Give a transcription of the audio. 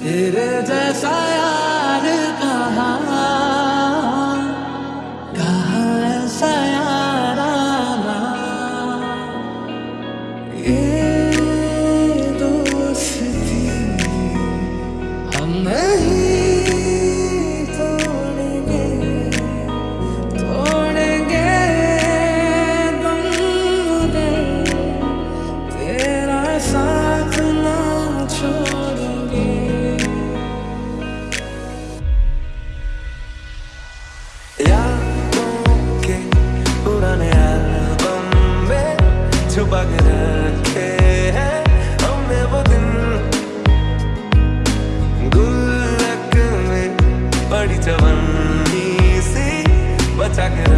it is as I छुपा के रखे हमने वो दिन गुल्लक में बड़ी जवानी सी बचा के